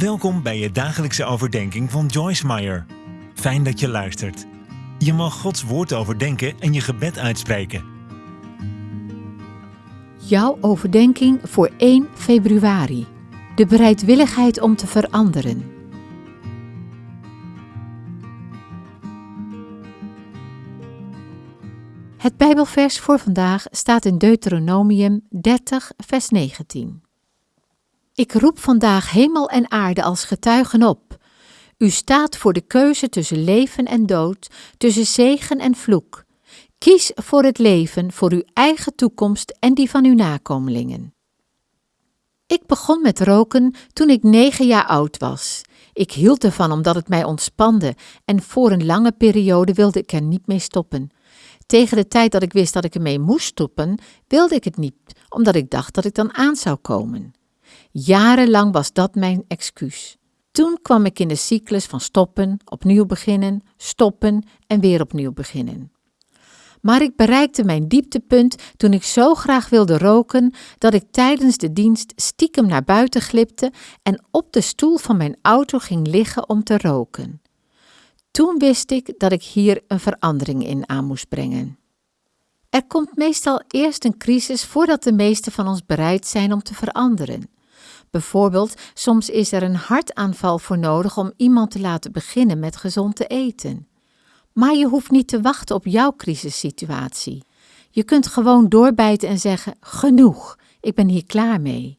Welkom bij je dagelijkse overdenking van Joyce Meyer. Fijn dat je luistert. Je mag Gods woord overdenken en je gebed uitspreken. Jouw overdenking voor 1 februari. De bereidwilligheid om te veranderen. Het Bijbelvers voor vandaag staat in Deuteronomium 30, vers 19. Ik roep vandaag hemel en aarde als getuigen op. U staat voor de keuze tussen leven en dood, tussen zegen en vloek. Kies voor het leven, voor uw eigen toekomst en die van uw nakomelingen. Ik begon met roken toen ik negen jaar oud was. Ik hield ervan omdat het mij ontspande en voor een lange periode wilde ik er niet mee stoppen. Tegen de tijd dat ik wist dat ik ermee moest stoppen, wilde ik het niet, omdat ik dacht dat ik dan aan zou komen. Jarenlang was dat mijn excuus. Toen kwam ik in de cyclus van stoppen, opnieuw beginnen, stoppen en weer opnieuw beginnen. Maar ik bereikte mijn dieptepunt toen ik zo graag wilde roken dat ik tijdens de dienst stiekem naar buiten glipte en op de stoel van mijn auto ging liggen om te roken. Toen wist ik dat ik hier een verandering in aan moest brengen. Er komt meestal eerst een crisis voordat de meesten van ons bereid zijn om te veranderen. Bijvoorbeeld, soms is er een hartaanval voor nodig om iemand te laten beginnen met gezond te eten. Maar je hoeft niet te wachten op jouw crisissituatie. Je kunt gewoon doorbijten en zeggen: genoeg, ik ben hier klaar mee.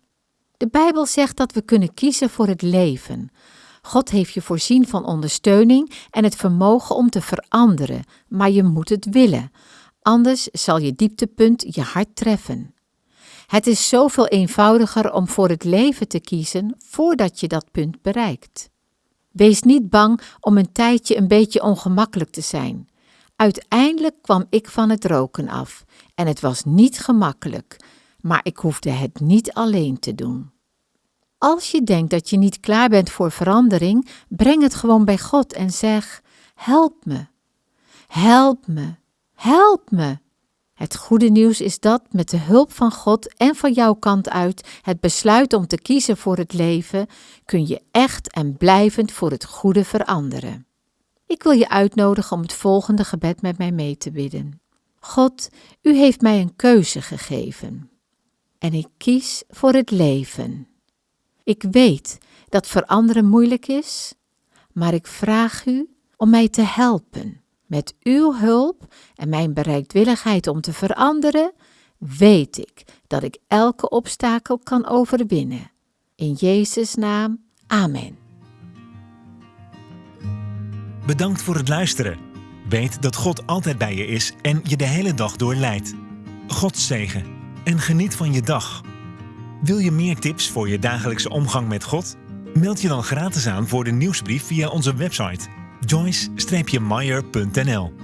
De Bijbel zegt dat we kunnen kiezen voor het leven. God heeft je voorzien van ondersteuning en het vermogen om te veranderen, maar je moet het willen. Anders zal je dieptepunt je hart treffen. Het is zoveel eenvoudiger om voor het leven te kiezen voordat je dat punt bereikt. Wees niet bang om een tijdje een beetje ongemakkelijk te zijn. Uiteindelijk kwam ik van het roken af en het was niet gemakkelijk, maar ik hoefde het niet alleen te doen. Als je denkt dat je niet klaar bent voor verandering, breng het gewoon bij God en zeg: Help me, help me, help me. Het goede nieuws is dat met de hulp van God en van jouw kant uit het besluit om te kiezen voor het leven, kun je echt en blijvend voor het goede veranderen. Ik wil je uitnodigen om het volgende gebed met mij mee te bidden. God, u heeft mij een keuze gegeven. En ik kies voor het leven. Ik weet dat veranderen moeilijk is, maar ik vraag u om mij te helpen met uw hulp en mijn bereidwilligheid om te veranderen, weet ik dat ik elke obstakel kan overwinnen. In Jezus' naam, amen. Bedankt voor het luisteren. Weet dat God altijd bij je is en je de hele dag door leidt. God zegen en geniet van je dag. Wil je meer tips voor je dagelijkse omgang met God? Meld je dan gratis aan voor de nieuwsbrief via onze website joyce-meyer.nl